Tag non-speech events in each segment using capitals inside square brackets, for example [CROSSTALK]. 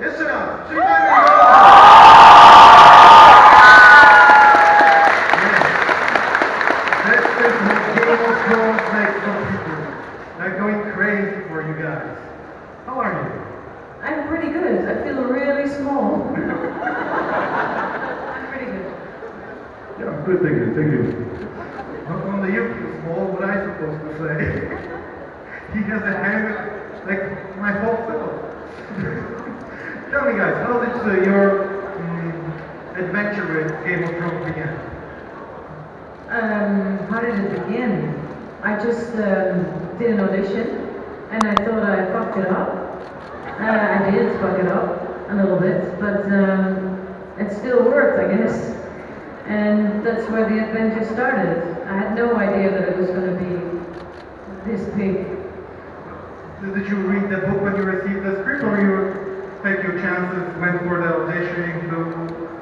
Jeszcze raz, przyjdziemy! This is what Game of Thrones makes some people. They're going crazy for you guys. How are you? I'm pretty good. I feel really small. [LAUGHS] I'm pretty good. Yeah, good, thank you, thank you. Not only you feel small, what I supposed to say? [LAUGHS] he has a hand like my whole self. Tell me guys, how did uh, your um, adventure with Game of Thrones begin? Um, how did it begin? I just um, did an audition and I thought I fucked it up. Uh, I did fuck it up a little bit, but um, it still worked, I guess. And that's where the adventure started. I had no idea that it was going to be this big. Did you read the book when you received the script, or you take your chances, went for the auditioning, do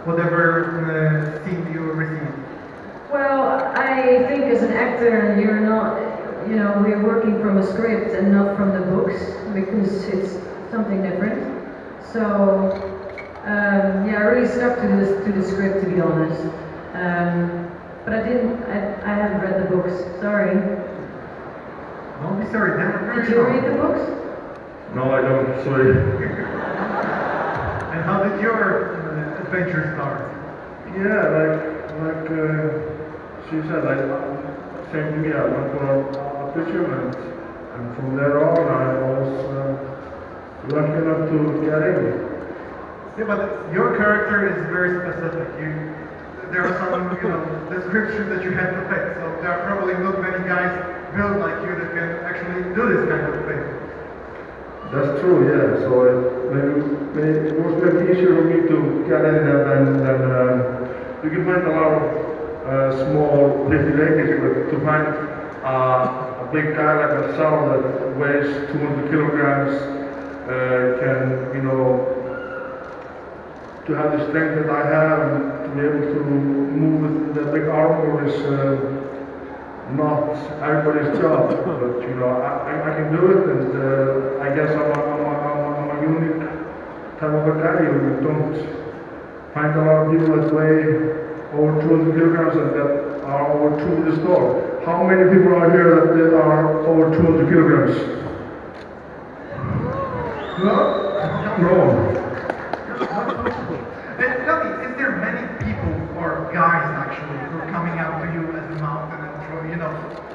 whatever uh, scene you received? Well, I think as an actor, you're not, you know, we're working from a script and not from the books because it's something different. So, um, yeah, I really stuck to the, to the script to be honest. Um, but I didn't, I, I haven't read the books, sorry. Don't be sorry, that's very Did you read the books? No, I don't, sorry. How did your uh, adventure start? Yeah, like, like uh, she said, like, same to me, I went for audition and, and from there on I was uh, lucky enough to get in. Yeah, but your character is very specific. You, there are some, you know, [LAUGHS] descriptions that you have to fit. So there are probably not many guys built like you that can actually do this kind of thing. That's true, yeah. So it, it was maybe easier for me to get in there than, than uh, you can find a lot of uh, small ladies, but to find uh, a big guy like myself that weighs 200 kilograms uh, can, you know, to have the strength that I have and to be able to move with the big armor is uh, not everybody's job, but you know, I, I- I can do it, and uh, I guess I'm a, I'm, a, I'm, a, I'm a unique type of a guy. You don't find a lot of people that weigh over 200 kilograms and that are over 2 in store. How many people are here that they are over 200 kilograms? No? No. And tell me, is there many people or guys actually who are coming out to you as a mountain and throw, you know,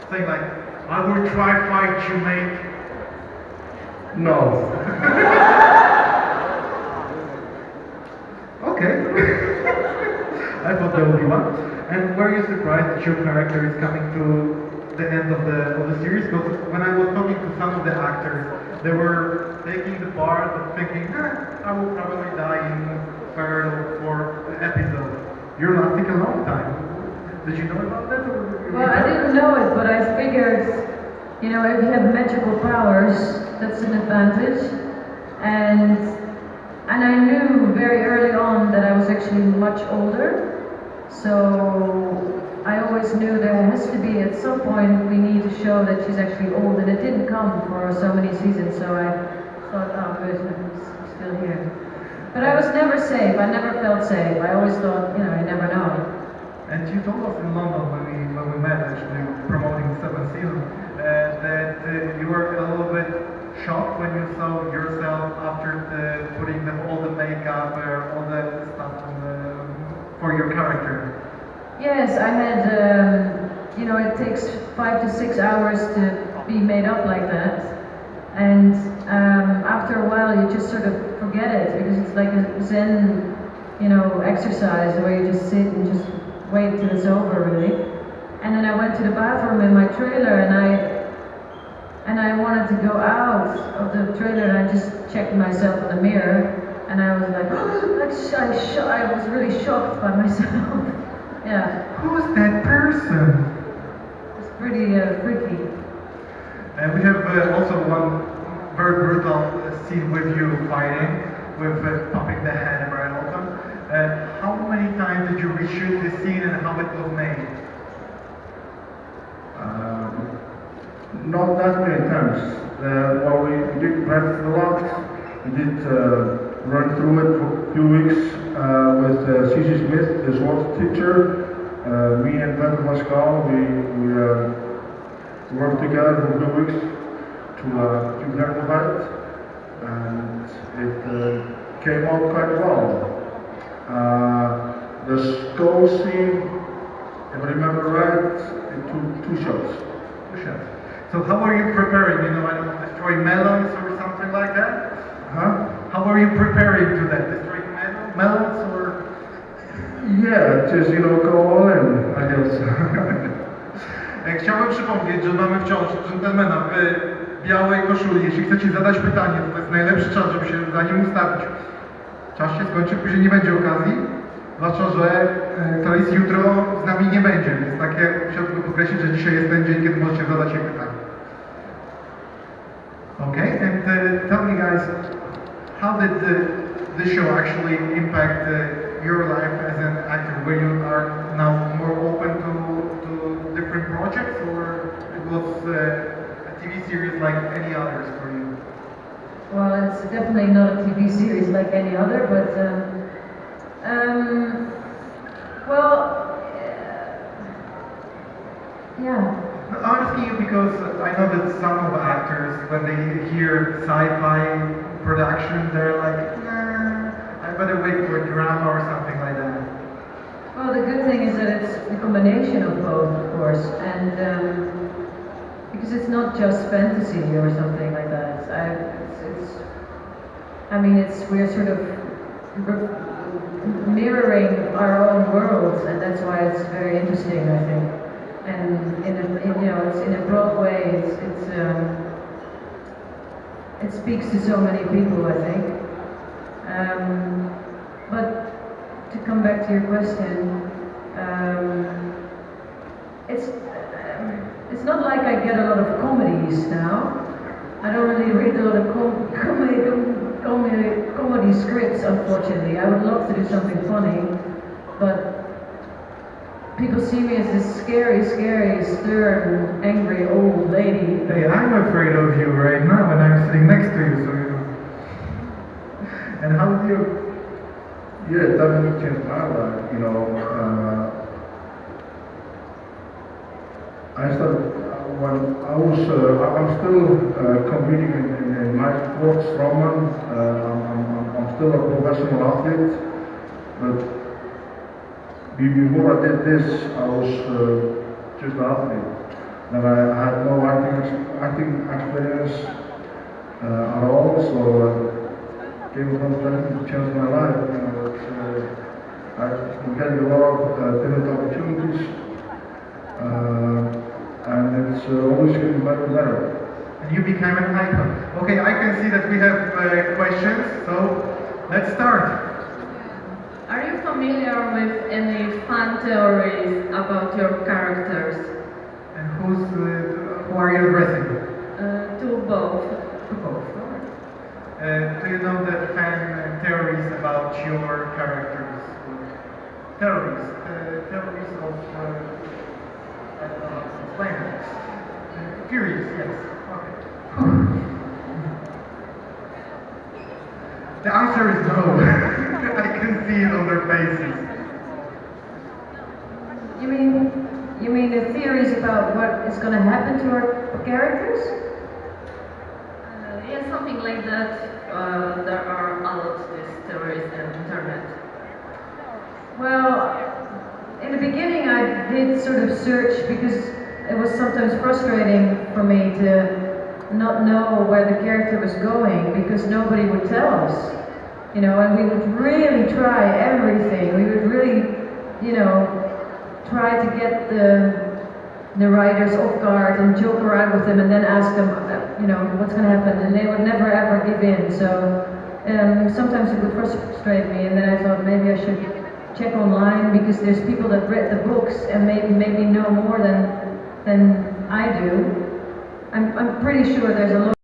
saying like, I will try fight you, mate. No. [LAUGHS] Okay. I thought there would be one. And were you surprised that your character is coming to the end of the of the series? Because when I was talking to some of the actors, they were taking the part of thinking, eh, I will probably die in third or fourth episode. You're lasting a long time. Did you know about that? Well, I didn't know it, but I figured, you know, if you have magical powers, that's an advantage. And and I knew very early on that I was actually much older. So I always knew there has to be at some point we need to show that she's actually old, and it didn't come for so many seasons. So I thought, oh, good, I'm still here. But I was never safe. I never felt safe. I always thought, you know, I never know. And you told us in London when we when we met actually promoting seventh season uh, that uh, you were a little bit shocked when you saw yourself after the, putting the, all the makeup uh, all the stuff the, for your character. Yes, I had, um, you know, it takes five to six hours to be made up like that. And um, after a while, you just sort of forget it because it's like a Zen, you know, exercise where you just sit and just wait till it's over, really. And then I went to the bathroom in my trailer and I and I wanted to go out of the trailer and I just checked myself in the mirror and I was like, [GASPS] I, I was really shocked by myself. [LAUGHS] yeah, Who's that person? it's pretty uh, freaky. And we have uh, also one very brutal uh, scene with you fighting, with uh, popping the head very often. Uh, how many times did you reshoot this scene and how it was made? Um, not that many times. Uh, well, we did practice a lot. We did uh, run through it for a few weeks uh, with uh, C.C. Smith, the sports teacher. Uh, me and Peter Pascal, we, we uh, worked together for a few weeks to, uh, to learn about it. And it uh, came out quite well. The skull scene, if I remember right, it took two shots. Chef. So how are you preparing? You know, I don't destroy melons you preparing to that? Destroying mel- melons or? Yeah, just, you know, go all in, I guess. [LAUGHS] E, Chciałem przypomnieć, że mamy wciąż dżentelmena w białej koszuli. Jeśli chcecie zadać pytanie, to, to jest najlepszy czas, żeby się za nim ustawić. Czas się skończy, później nie będzie okazji, zwłaszcza, że e, to jest jutro z nami nie będzie, więc takie chciałbym podkreślić, że dzisiaj jest ten dzień, kiedy możecie zadać jej pytanie. Okay, and uh, tell me guys, how did the, the show actually impact uh, your life as an actor? Where you are now more open to, to different projects, or it was uh, a TV series like any others for you? Well, it's definitely not a TV series like any other, but um, um, well, yeah. I'm asking you because I know that some of the actors, when they hear sci-fi production, they're like, nah, I better wait for a drama or something like that. Well, the good thing is that it's a combination of both, of course, and um, because it's not just fantasy or something like that. I, it's, it's, I mean, it's we're sort of mirroring our own worlds, and that's why it's very interesting, I think. And in a, in, you know, it's in a broad way. It's, it's um, it speaks to so many people, I think. Um, but to come back to your question, um, it's um, it's not like I get a lot of comedies now. I don't really read a lot of com- comedy, com- comedy comedy scripts, unfortunately. I would love to do something funny, people see me as this scary, scary, stern, angry old lady. Hey, I'm afraid of you right now, and I'm sitting next to you, so you. know. And how's you? Yeah, it definitely changed my life, you know. Uh, I started, uh, when I was, uh, I'm still uh, competing in, in, in my sport, strongman. Uh, I'm, I'm- I'm still a professional athlete, but be- before I did this, I was uh, just an athlete. And I, had no acting, acting experience uh, at all, so uh, gave me an opportunity to change my life. It's, uh, I'm getting a lot of uh, different opportunities, uh, and it's uh, always getting better and better. And you became an icon. Okay, I can see that we have questions, so let's start. Familiar with any fan theories about your characters? And who's uh, who are you addressing? Uh, to both. To both. alright. Uh, do you know the fan theories about your characters? Theories, uh, theories of. Uh, I don't know how to explain it. Uh, theories, yes. Okay. [LAUGHS] The answer is no. [LAUGHS] I can see it on their faces. You mean you mean the theories about what is going to happen to our characters? Uh, yeah, something like that. Uh, there are a lot of these theories on the internet. Well, in the beginning, I did sort of search because it was sometimes frustrating for me to not know where the character was going because nobody would tell us. You know, and we would really try everything. We would really, you know, try to get the the writers off guard and joke around with them and then ask them, uh, you know, what's going to happen, and they would never ever give in. So um, sometimes it would frustrate me, and then I thought maybe I should check online because there's people that read the books and maybe maybe know more than than I do. I'm I'm pretty sure there's a lot.